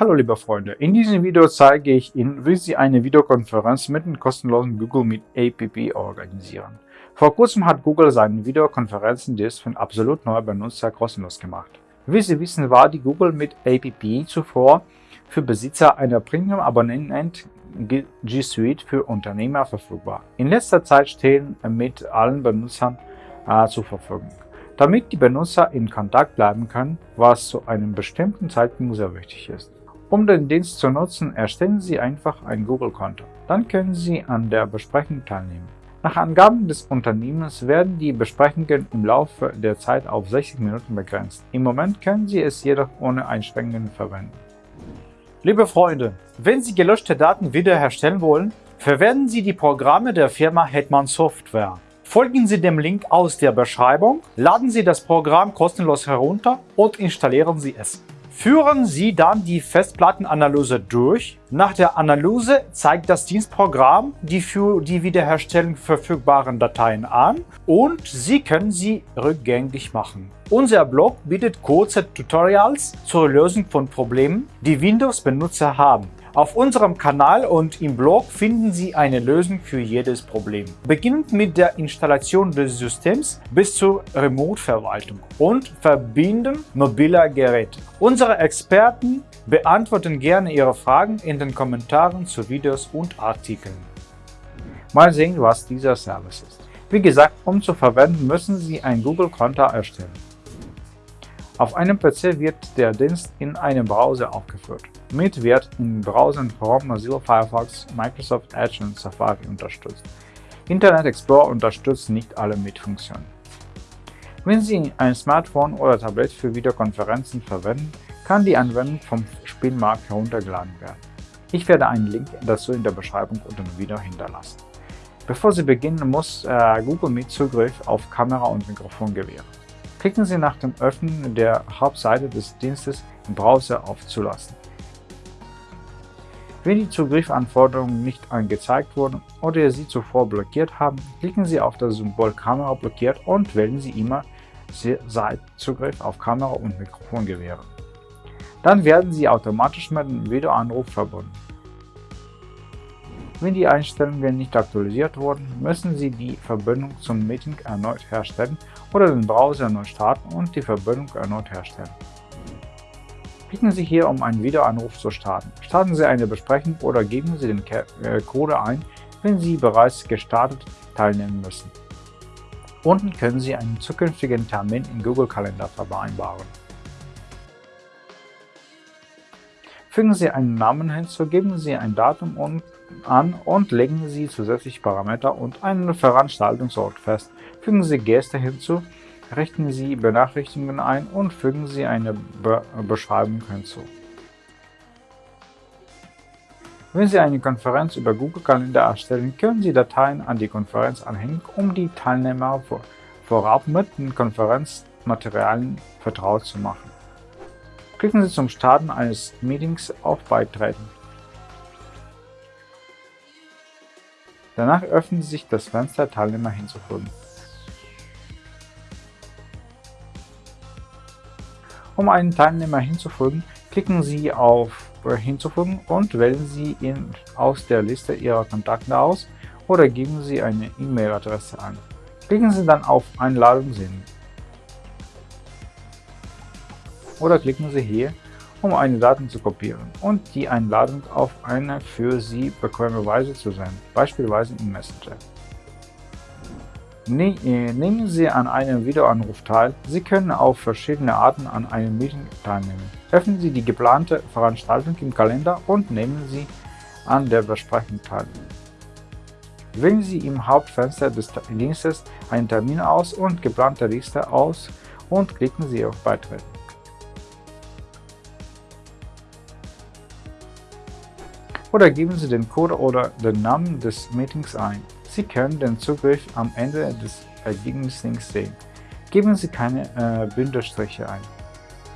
Hallo liebe Freunde, in diesem Video zeige ich Ihnen, wie Sie eine Videokonferenz mit dem kostenlosen Google Meet APP organisieren. Vor kurzem hat Google seinen Videokonferenzendienst für absolut neue Benutzer kostenlos gemacht. Wie Sie wissen, war die Google Meet APP zuvor für Besitzer einer Premium-Abonnent G Suite für Unternehmer verfügbar. In letzter Zeit stehen mit allen Benutzern äh, zur Verfügung. Damit die Benutzer in Kontakt bleiben können, was zu einem bestimmten Zeitpunkt sehr wichtig ist. Um den Dienst zu nutzen, erstellen Sie einfach ein Google-Konto. Dann können Sie an der Besprechung teilnehmen. Nach Angaben des Unternehmens werden die Besprechungen im Laufe der Zeit auf 60 Minuten begrenzt. Im Moment können Sie es jedoch ohne Einschränkungen verwenden. Liebe Freunde, wenn Sie gelöschte Daten wiederherstellen wollen, verwenden Sie die Programme der Firma Hetman Software. Folgen Sie dem Link aus der Beschreibung, laden Sie das Programm kostenlos herunter und installieren Sie es. Führen Sie dann die Festplattenanalyse durch. Nach der Analyse zeigt das Dienstprogramm die für die Wiederherstellung verfügbaren Dateien an und Sie können sie rückgängig machen. Unser Blog bietet kurze Tutorials zur Lösung von Problemen, die Windows-Benutzer haben. Auf unserem Kanal und im Blog finden Sie eine Lösung für jedes Problem. Beginnend mit der Installation des Systems bis zur Remote-Verwaltung und Verbinden mobiler Geräte. Unsere Experten beantworten gerne Ihre Fragen in den Kommentaren zu Videos und Artikeln. Mal sehen, was dieser Service ist. Wie gesagt, um zu verwenden, müssen Sie ein Google-Konto erstellen. Auf einem PC wird der Dienst in einem Browser aufgeführt. Mit wird in Browsern Chrome, Mozilla Firefox, Microsoft Edge und Safari unterstützt. Internet Explorer unterstützt nicht alle Mit-Funktionen. Wenn Sie ein Smartphone oder Tablet für Videokonferenzen verwenden, kann die Anwendung vom Spielmarkt heruntergeladen werden. Ich werde einen Link dazu in der Beschreibung unter dem Video hinterlassen. Bevor Sie beginnen, muss äh, Google Meet Zugriff auf Kamera und Mikrofon gewähren. Klicken Sie nach dem Öffnen der Hauptseite des Dienstes im Browser auf Zulassen. Wenn die Zugriffanforderungen nicht angezeigt wurden oder Sie zuvor blockiert haben, klicken Sie auf das Symbol Kamera blockiert und wählen Sie immer seit Zugriff auf Kamera und Mikrofon gewähren. Dann werden Sie automatisch mit dem Videoanruf verbunden. Wenn die Einstellungen nicht aktualisiert wurden, müssen Sie die Verbindung zum Meeting erneut herstellen oder den Browser erneut starten und die Verbindung erneut herstellen. Klicken Sie hier, um einen Videoanruf zu starten. Starten Sie eine Besprechung oder geben Sie den äh, Code ein, wenn Sie bereits gestartet teilnehmen müssen. Unten können Sie einen zukünftigen Termin in Google Kalender vereinbaren. Fügen Sie einen Namen hinzu, geben Sie ein Datum und an und legen Sie zusätzliche Parameter und einen Veranstaltungsort fest. Fügen Sie Gäste hinzu, richten Sie Benachrichtigungen ein und fügen Sie eine Be Beschreibung hinzu. Wenn Sie eine Konferenz über Google Kalender erstellen, können Sie Dateien an die Konferenz anhängen, um die Teilnehmer vorab mit den Konferenzmaterialien vertraut zu machen. Klicken Sie zum Starten eines Meetings auf Beitreten. Danach öffnet sich das Fenster Teilnehmer hinzufügen. Um einen Teilnehmer hinzufügen, klicken Sie auf Hinzufügen und wählen Sie ihn aus der Liste Ihrer Kontakte aus oder geben Sie eine E-Mail-Adresse an. Klicken Sie dann auf Einladung senden. Oder klicken Sie hier um eine Daten zu kopieren und die Einladung auf eine für Sie bequeme Weise zu senden, beispielsweise im Messenger. Äh, nehmen Sie an einem Videoanruf teil. Sie können auf verschiedene Arten an einem Meeting teilnehmen. Öffnen Sie die geplante Veranstaltung im Kalender und nehmen Sie an der Besprechung teil. Wählen Sie im Hauptfenster des Dienstes einen Termin aus und geplante Liste aus und klicken Sie auf Beitreten. Oder geben Sie den Code oder den Namen des Meetings ein. Sie können den Zugriff am Ende des Ergebnislinks sehen. Geben Sie keine äh, Bindestriche ein.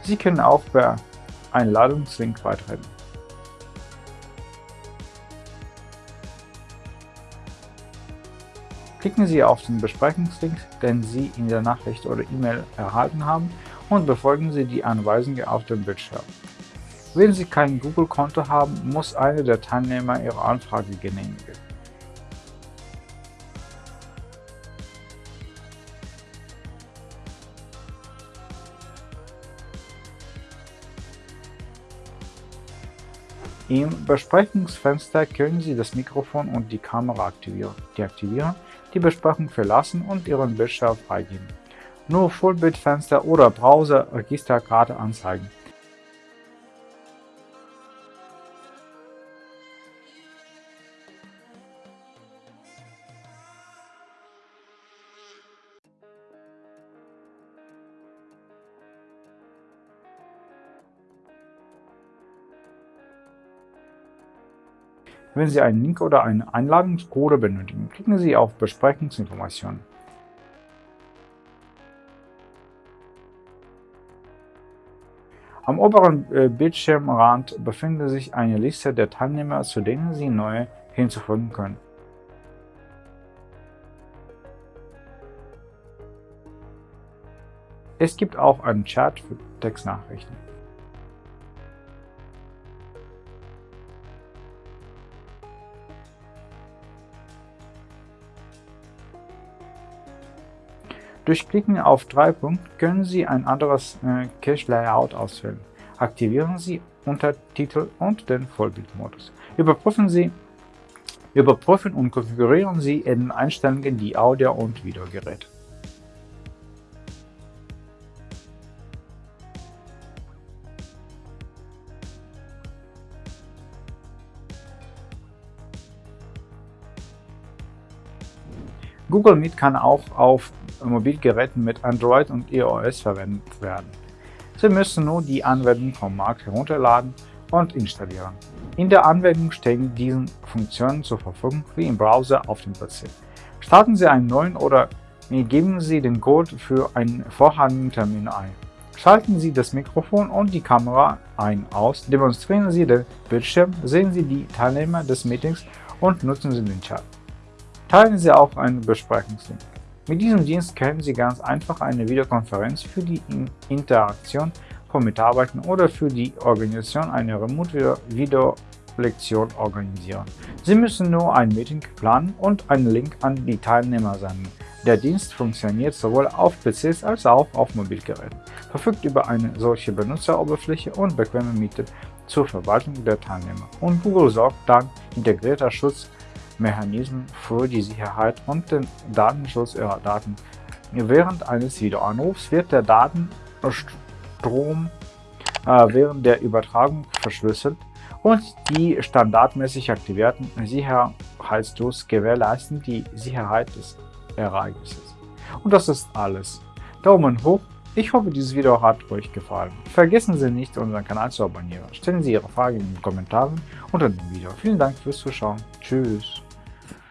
Sie können auch per Einladungslink beitreten. Klicken Sie auf den Besprechungslink, den Sie in der Nachricht oder E-Mail erhalten haben und befolgen Sie die Anweisungen auf dem Bildschirm. Wenn Sie kein Google-Konto haben, muss einer der Teilnehmer Ihre Anfrage genehmigen. Im Besprechungsfenster können Sie das Mikrofon und die Kamera aktivieren, deaktivieren, die Besprechung verlassen und Ihren Bildschirm freigeben. Nur Vollbildfenster oder Browser-Registerkarte anzeigen. Wenn Sie einen Link oder eine Einladungscode benötigen, klicken Sie auf Besprechungsinformationen. Am oberen äh, Bildschirmrand befindet sich eine Liste der Teilnehmer, zu denen Sie neue hinzufügen können. Es gibt auch einen Chat für Textnachrichten. Durch Klicken auf drei Punkte können Sie ein anderes äh, Cache-Layout auswählen. Aktivieren Sie Untertitel und den Vollbildmodus. Überprüfen Sie Überprüfen und konfigurieren Sie in den Einstellungen die Audio- und Videogeräte. Google Meet kann auch auf Mobilgeräten mit Android und iOS verwendet werden. Sie müssen nur die Anwendung vom Markt herunterladen und installieren. In der Anwendung stehen diese Funktionen zur Verfügung wie im Browser auf dem PC. Starten Sie einen neuen oder geben Sie den Code für einen vorhandenen Termin ein. Schalten Sie das Mikrofon und die Kamera ein aus, demonstrieren Sie den Bildschirm, sehen Sie die Teilnehmer des Meetings und nutzen Sie den Chat. Teilen Sie auch einen Besprechungslink. Mit diesem Dienst können Sie ganz einfach eine Videokonferenz für die Interaktion von Mitarbeitern oder für die Organisation einer Remote-Video-Lektion organisieren. Sie müssen nur ein Meeting planen und einen Link an die Teilnehmer senden. Der Dienst funktioniert sowohl auf PCs als auch auf Mobilgeräten, verfügt über eine solche Benutzeroberfläche und bequeme Miete zur Verwaltung der Teilnehmer. Und Google sorgt dann integrierter Schutz Mechanismen für die Sicherheit und den Datenschutz ihrer Daten. Während eines Videoanrufs wird der Datenstrom äh, während der Übertragung verschlüsselt und die standardmäßig aktivierten Sicherheitstools gewährleisten die Sicherheit des Ereignisses. Und das ist alles. Daumen hoch ich hoffe, dieses Video hat euch gefallen. Vergessen Sie nicht, unseren Kanal zu abonnieren. Stellen Sie Ihre Fragen in den Kommentaren unter dem Video. Vielen Dank fürs Zuschauen. Tschüss.